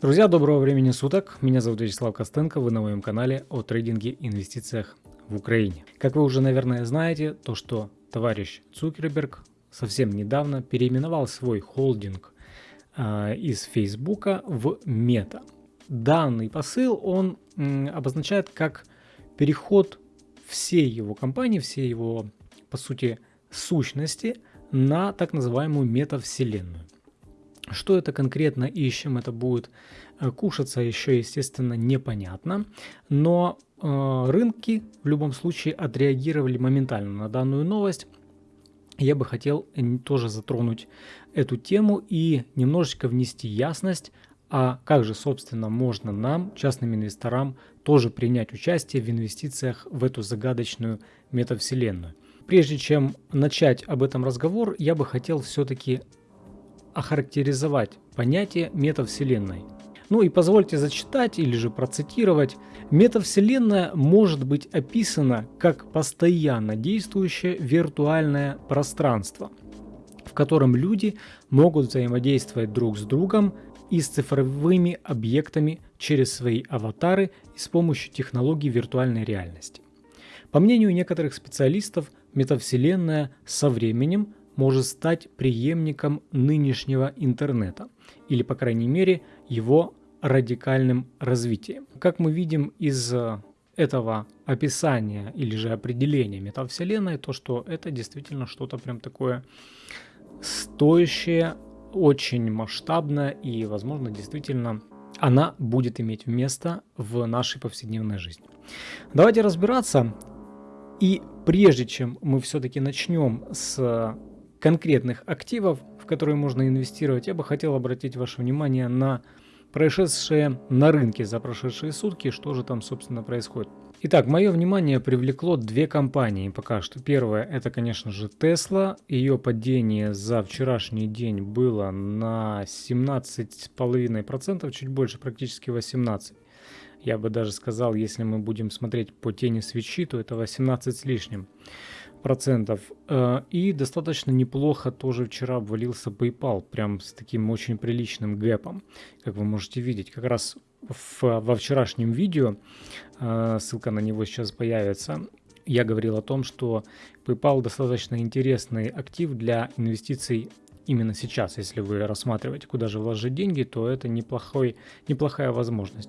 Друзья, доброго времени суток. Меня зовут Вячеслав Костенко. Вы на моем канале о трейдинге и инвестициях в Украине. Как вы уже, наверное, знаете, то, что товарищ Цукерберг совсем недавно переименовал свой холдинг э, из Фейсбука в Мета. Данный посыл он э, обозначает как переход всей его компании, всей его, по сути, сущности на так называемую метавселенную. Что это конкретно и с чем это будет э, кушаться, еще, естественно, непонятно. Но э, рынки в любом случае отреагировали моментально на данную новость. Я бы хотел тоже затронуть эту тему и немножечко внести ясность, а как же, собственно, можно нам, частным инвесторам, тоже принять участие в инвестициях в эту загадочную метавселенную. Прежде чем начать об этом разговор, я бы хотел все-таки охарактеризовать понятие метавселенной. Ну и позвольте зачитать или же процитировать. Метавселенная может быть описана как постоянно действующее виртуальное пространство, в котором люди могут взаимодействовать друг с другом и с цифровыми объектами через свои аватары и с помощью технологий виртуальной реальности. По мнению некоторых специалистов, метавселенная со временем может стать преемником нынешнего интернета, или, по крайней мере, его радикальным развитием. Как мы видим из э, этого описания или же определения метавселенной, то что это действительно что-то прям такое стоящее, очень масштабное и, возможно, действительно она будет иметь место в нашей повседневной жизни. Давайте разбираться. И прежде чем мы все-таки начнем с конкретных активов, в которые можно инвестировать, я бы хотел обратить ваше внимание на происшедшее на рынке за прошедшие сутки, что же там, собственно, происходит. Итак, мое внимание привлекло две компании пока что. Первая это, конечно же, Tesla. Ее падение за вчерашний день было на 17,5%, чуть больше, практически 18%. Я бы даже сказал, если мы будем смотреть по тени свечи, то это 18 с лишним процентов. Э, и достаточно неплохо тоже вчера обвалился PayPal, прям с таким очень приличным гэпом, как вы можете видеть. Как раз в, во вчерашнем видео, э, ссылка на него сейчас появится, я говорил о том, что PayPal достаточно интересный актив для инвестиций именно сейчас. Если вы рассматриваете, куда же вложить деньги, то это неплохой, неплохая возможность.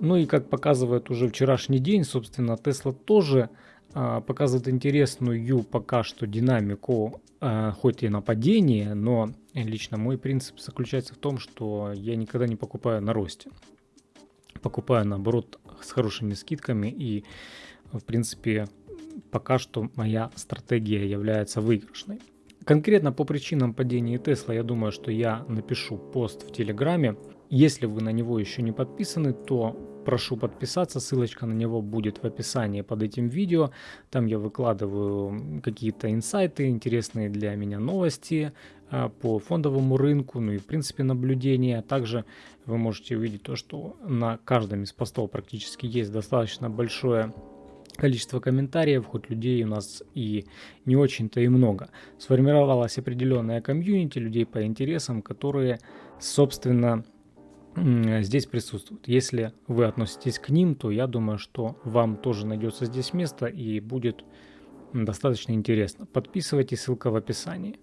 Ну и как показывает уже вчерашний день, собственно, Tesla тоже показывает интересную пока что динамику, а, хоть и нападение, но лично мой принцип заключается в том, что я никогда не покупаю на росте. Покупаю наоборот с хорошими скидками и в принципе пока что моя стратегия является выигрышной. Конкретно по причинам падения Тесла я думаю, что я напишу пост в Телеграме. Если вы на него еще не подписаны, то прошу подписаться, ссылочка на него будет в описании под этим видео. Там я выкладываю какие-то инсайты, интересные для меня новости а, по фондовому рынку, ну и в принципе наблюдения. Также вы можете увидеть то, что на каждом из постов практически есть достаточно большое количество комментариев, хоть людей у нас и не очень-то и много. Сформировалась определенная комьюнити людей по интересам, которые, собственно, здесь присутствуют. Если вы относитесь к ним, то я думаю, что вам тоже найдется здесь место и будет достаточно интересно. Подписывайтесь, ссылка в описании.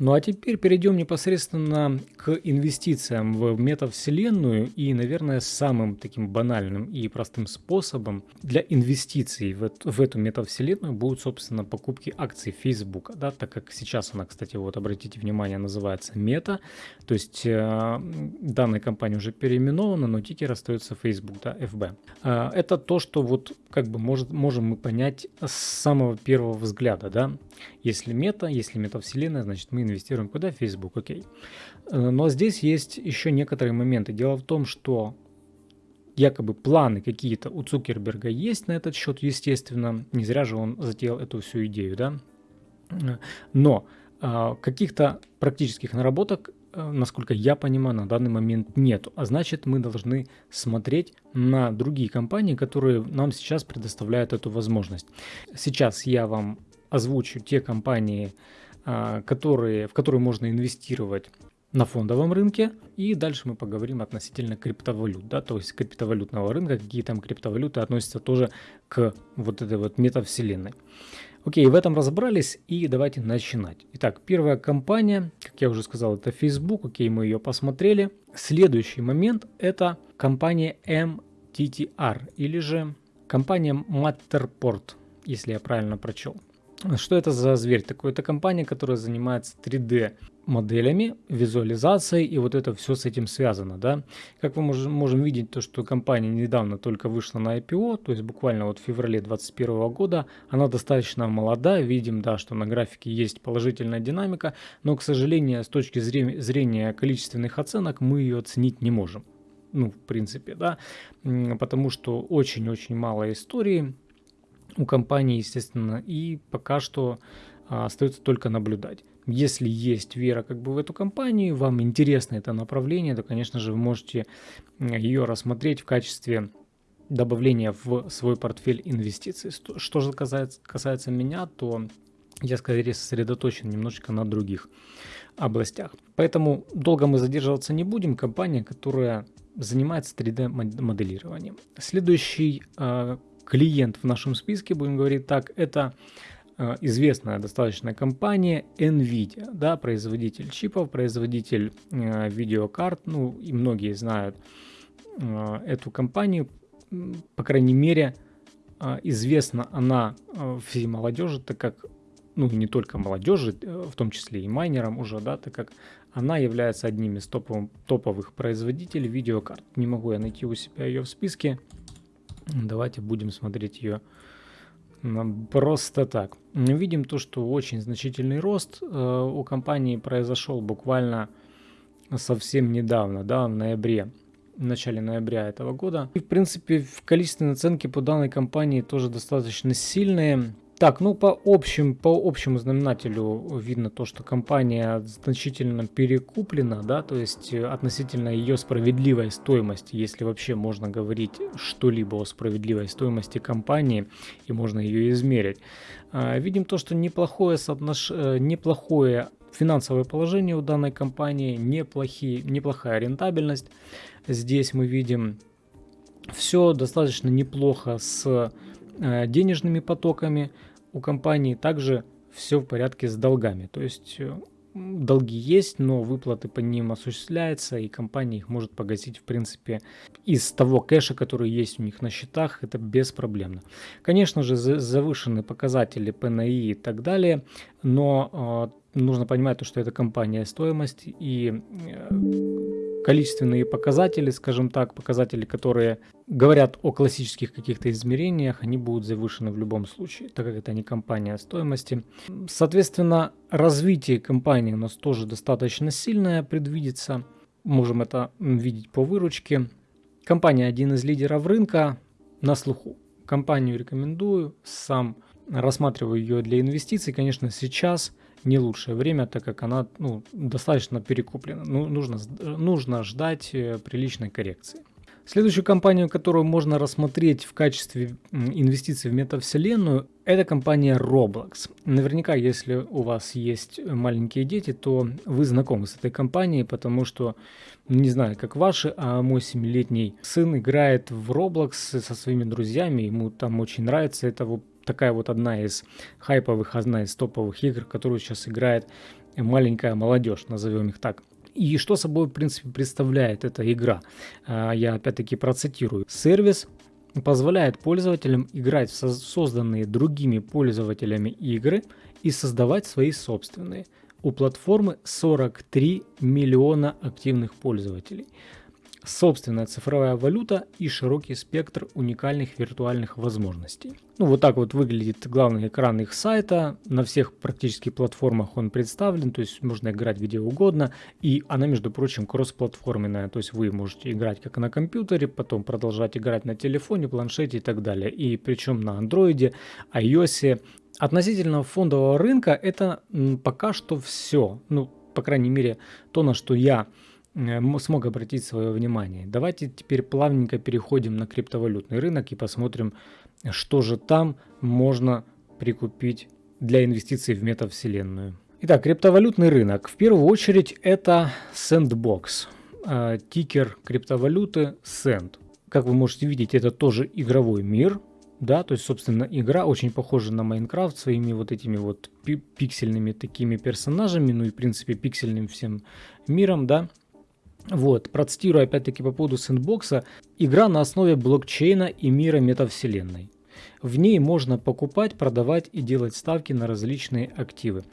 Ну а теперь перейдем непосредственно к инвестициям в метавселенную и, наверное, самым таким банальным и простым способом для инвестиций в, эту, в эту метавселенную будут, собственно, покупки акций Facebook, да, так как сейчас она, кстати, вот обратите внимание, называется Мета, то есть э, данная компания уже переименована, но тикер остается Facebook, да, FB. Э, это то, что вот как бы может, можем мы понять с самого первого взгляда, да, если мета, если метавселенная, значит мы инвестируем куда? В Facebook, окей. Э, но здесь есть еще некоторые моменты. Дело в том, что якобы планы какие-то у Цукерберга есть на этот счет, естественно. Не зря же он затеял эту всю идею, да. Э, но э, каких-то практических наработок, насколько я понимаю, на данный момент нет. А значит, мы должны смотреть на другие компании, которые нам сейчас предоставляют эту возможность. Сейчас я вам озвучу те компании, а, которые, в которые можно инвестировать на фондовом рынке. И дальше мы поговорим относительно криптовалют, да, то есть криптовалютного рынка, какие там криптовалюты относятся тоже к вот этой вот метавселенной. Окей, в этом разобрались и давайте начинать. Итак, первая компания, как я уже сказал, это Facebook, окей, мы ее посмотрели. Следующий момент это компания MTTR или же компания Matterport, если я правильно прочел. Что это за зверь такой? Это компания, которая занимается 3D моделями, визуализацией, и вот это все с этим связано, да. Как мы можем, можем видеть, то, что компания недавно только вышла на IPO, то есть буквально вот в феврале 2021 года, она достаточно молода, видим, да, что на графике есть положительная динамика, но, к сожалению, с точки зрения, зрения количественных оценок мы ее оценить не можем. Ну, в принципе, да, потому что очень-очень мало истории у компании, естественно, и пока что а, остается только наблюдать. Если есть вера как бы в эту компанию, вам интересно это направление, то, конечно же, вы можете ее рассмотреть в качестве добавления в свой портфель инвестиций. Что же касается, касается меня, то я скорее сосредоточен немножечко на других областях. Поэтому долго мы задерживаться не будем. Компания, которая занимается 3D моделированием. Следующий э, клиент в нашем списке, будем говорить так, это Э, известная достаточно компания Nvidia, да, производитель чипов, производитель э, видеокарт, ну и многие знают э, эту компанию, по крайней мере, известна она всей молодежи, так как, ну не только молодежи, в том числе и майнерам уже, да, так как она является одним из топовых, топовых производителей видеокарт. Не могу я найти у себя ее в списке, давайте будем смотреть ее Просто так. Видим то, что очень значительный рост э, у компании произошел буквально совсем недавно, да, в ноябре, в начале ноября этого года. И, в принципе, в количественной оценке по данной компании тоже достаточно сильные. Так, ну по общим, по общему знаменателю видно то, что компания значительно перекуплена, да, то есть э, относительно ее справедливой стоимости, если вообще можно говорить что-либо о справедливой стоимости компании и можно ее измерить. А, видим то, что неплохое, соотнош... Э, неплохое финансовое положение у данной компании, неплохие, неплохая рентабельность. Здесь мы видим все достаточно неплохо с э, денежными потоками, у компании также все в порядке с долгами. То есть э, долги есть, но выплаты по ним осуществляются, и компания их может погасить, в принципе, из того кэша, который есть у них на счетах, это беспроблемно. Конечно же, завышены показатели ПНИ и так далее, но э, нужно понимать, то, что это компания стоимость, и э, количественные показатели, скажем так, показатели, которые говорят о классических каких-то измерениях, они будут завышены в любом случае, так как это не компания стоимости. Соответственно, развитие компании у нас тоже достаточно сильное предвидится. Можем это видеть по выручке. Компания один из лидеров рынка на слуху. Компанию рекомендую, сам рассматриваю ее для инвестиций. Конечно, сейчас не лучшее время, так как она ну, достаточно перекуплена. Ну, нужно, нужно ждать э, приличной коррекции. Следующую компанию, которую можно рассмотреть в качестве инвестиций в метавселенную, это компания Roblox. Наверняка, если у вас есть маленькие дети, то вы знакомы с этой компанией, потому что, не знаю, как ваши, а мой 7-летний сын играет в Roblox со своими друзьями, ему там очень нравится, это вот такая вот одна из хайповых, одна из топовых игр, которую сейчас играет маленькая молодежь, назовем их так. И что собой, в принципе, представляет эта игра? А, я опять-таки процитирую. Сервис позволяет пользователям играть в созданные другими пользователями игры и создавать свои собственные. У платформы 43 миллиона активных пользователей собственная цифровая валюта и широкий спектр уникальных виртуальных возможностей. Ну вот так вот выглядит главный экран их сайта. На всех практически платформах он представлен, то есть можно играть где угодно. И она, между прочим, кроссплатформенная, то есть вы можете играть как на компьютере, потом продолжать играть на телефоне, планшете и так далее. И причем на андроиде, iOS. Относительно фондового рынка это пока что все. Ну, по крайней мере, то, на что я смог обратить свое внимание. Давайте теперь плавненько переходим на криптовалютный рынок и посмотрим, что же там можно прикупить для инвестиций в метавселенную. Итак, криптовалютный рынок. В первую очередь это Sandbox. Э, тикер криптовалюты Sand. Как вы можете видеть, это тоже игровой мир. Да, то есть, собственно, игра очень похожа на Майнкрафт своими вот этими вот пиксельными такими персонажами, ну и, в принципе, пиксельным всем миром, да. Вот, процитирую опять-таки по поводу сэндбокса. Игра на основе блокчейна и мира метавселенной. В ней можно покупать, продавать и делать ставки на различные активы.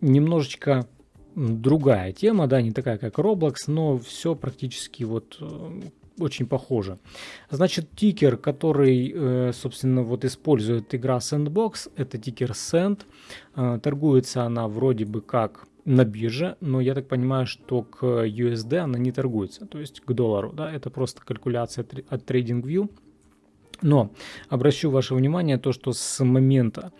Немножечко другая тема, да, не такая как Roblox, но все практически вот э, очень похоже. Значит, тикер, который, э, собственно, вот использует игра Sandbox, это тикер Sand. Э, торгуется она вроде бы как на бирже, но я так понимаю, что к USD она не торгуется, то есть к доллару, да, это просто калькуляция от TradingView. Но обращу ваше внимание то, что с момента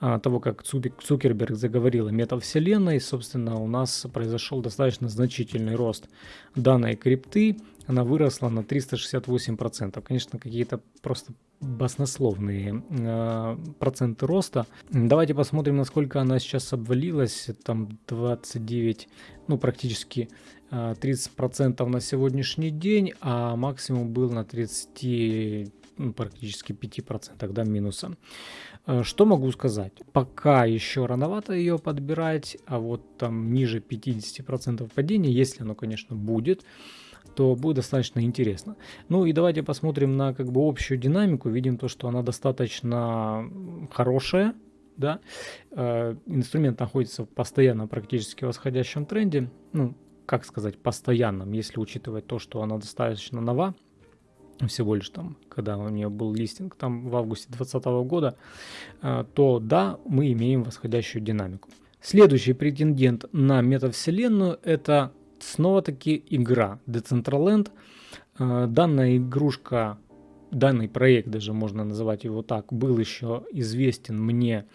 а, того, как Цукерберг заговорил о метавселенной, собственно, у нас произошел достаточно значительный рост данной крипты. Она выросла на 368%. Конечно, какие-то просто баснословные э, проценты роста. Давайте посмотрим, насколько она сейчас обвалилась. Там 29, ну практически э, 30% на сегодняшний день, а максимум был на 30 ну, практически 5% да, минуса. Э, что могу сказать? Пока еще рановато ее подбирать, а вот там ниже 50% падения, если оно, конечно, будет, то будет достаточно интересно. Ну и давайте посмотрим на как бы общую динамику. Видим то, что она достаточно хорошая. Да? Э, инструмент находится в постоянно практически восходящем тренде. Ну, как сказать, постоянном, если учитывать то, что она достаточно нова всего лишь там, когда у нее был листинг там в августе 2020 года, э, то да, мы имеем восходящую динамику. Следующий претендент на метавселенную это снова-таки игра Decentraland. Э, данная игрушка, данный проект, даже можно называть его так, был еще известен мне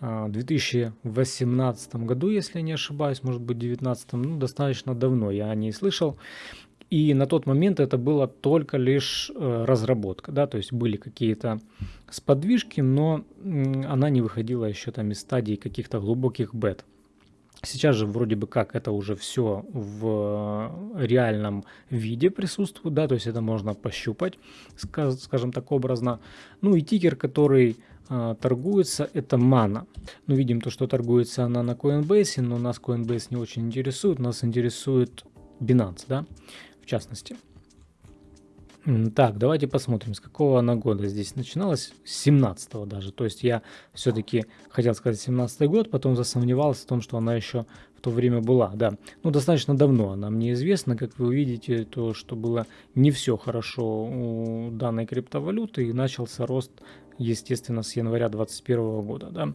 э, в 2018 году, если я не ошибаюсь, может быть 2019, ну достаточно давно я о ней слышал. И на тот момент это было только лишь э, разработка, да, то есть были какие-то сподвижки, но она не выходила еще там из стадии каких-то глубоких бет. Сейчас же вроде бы как это уже все в реальном виде присутствует, да, то есть это можно пощупать, скажем так образно. Ну и тикер, который а, торгуется, это мана. Ну видим то, что торгуется она на Coinbase, но нас Coinbase не очень интересует, нас интересует Binance, да, в частности. Так, давайте посмотрим, с какого она года здесь начиналась. С 17 даже. То есть я все-таки хотел сказать 17 год, потом засомневался в том, что она еще в то время была. Да, ну достаточно давно она мне известна. Как вы увидите, то, что было не все хорошо у данной криптовалюты. И начался рост, естественно, с января 2021 года. Да.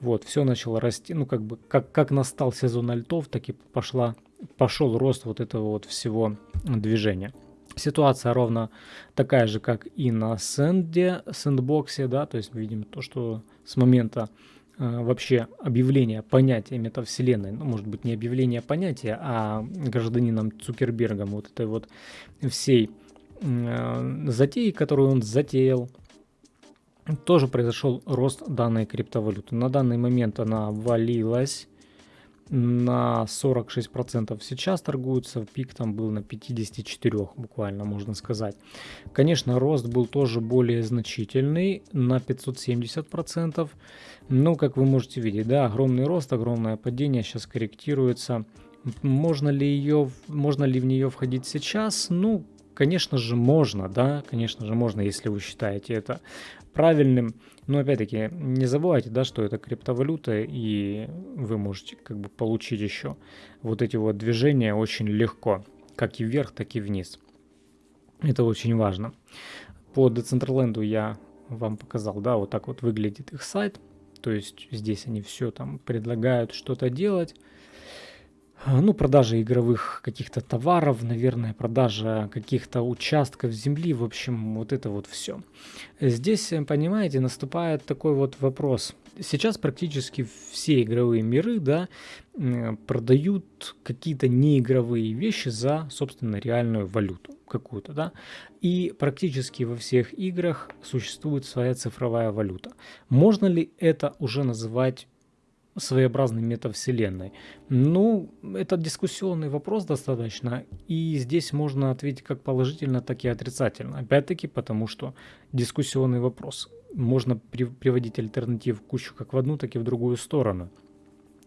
Вот, все начало расти. Ну, как бы, как, как настал сезон альтов, так и пошла, пошел рост вот этого вот всего движения. Ситуация ровно такая же, как и на сэнде, сэндбоксе, да, то есть мы видим то, что с момента э, вообще объявления понятия метавселенной, ну, может быть, не объявление понятия, а гражданином Цукербергом вот этой вот всей э, затеи, которую он затеял, тоже произошел рост данной криптовалюты. На данный момент она валилась на 46% сейчас торгуются, пик там был на 54 буквально, можно сказать. Конечно, рост был тоже более значительный, на 570%. Но, как вы можете видеть, да, огромный рост, огромное падение сейчас корректируется. Можно ли, ее, можно ли в нее входить сейчас? Ну, конечно же, можно, да, конечно же, можно, если вы считаете это правильным. Но опять-таки не забывайте, да, что это криптовалюта, и вы можете как бы получить еще вот эти вот движения очень легко, как и вверх, так и вниз. Это очень важно. По Decentraland я вам показал, да, вот так вот выглядит их сайт. То есть здесь они все там предлагают что-то делать. А, ну, продажа игровых каких-то товаров, наверное, продажа каких-то участков земли, в общем, вот это вот все. Здесь, э, понимаете, наступает такой вот вопрос. Сейчас практически все игровые миры, да, продают какие-то неигровые вещи за, собственно, реальную валюту какую-то, да, и практически во всех играх существует своя цифровая валюта. Можно ли это уже называть своеобразной метавселенной? Ну, это дискуссионный вопрос достаточно, и здесь можно ответить как положительно, так и отрицательно. Опять-таки, потому что дискуссионный вопрос. Можно при, приводить альтернатив кучу как в одну, так и в другую сторону.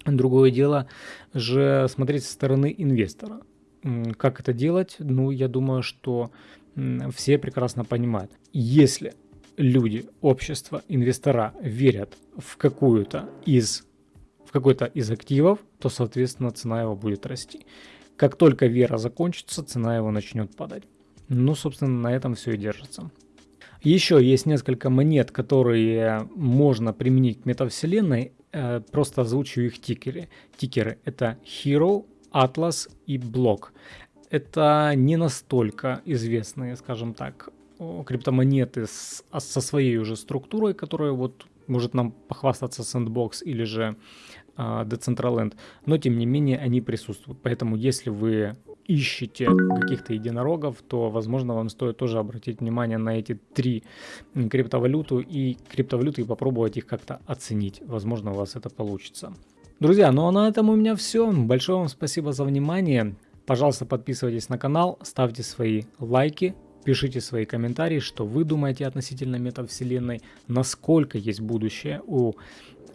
Другое дело же смотреть со стороны инвестора. Как это делать? Ну, я думаю, что все прекрасно понимают. Если люди, общество, инвестора верят в какую-то из какой-то из активов, то, соответственно, цена его будет расти. Как только вера закончится, цена его начнет падать. Ну, собственно, на этом все и держится. Еще есть несколько монет, которые можно применить к метавселенной. Э, просто озвучу их тикеры. Тикеры это Hero, Atlas и Block. Это не настолько известные, скажем так, криптомонеты с, со своей уже структурой, которая вот может нам похвастаться Sandbox или же Decentraland, но тем не менее они присутствуют. Поэтому если вы ищете каких-то единорогов, то, возможно, вам стоит тоже обратить внимание на эти три криптовалюту и криптовалюты и попробовать их как-то оценить. Возможно, у вас это получится. Друзья, ну а на этом у меня все. Большое вам спасибо за внимание. Пожалуйста, подписывайтесь на канал, ставьте свои лайки, пишите свои комментарии, что вы думаете относительно метавселенной, насколько есть будущее у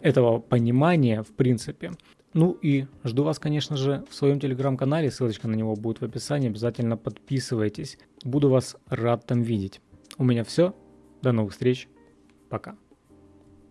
этого понимания в принципе. Ну и жду вас, конечно же, в своем телеграм-канале, ссылочка на него будет в описании, обязательно подписывайтесь. Буду вас рад там видеть. У меня все, до новых встреч, пока.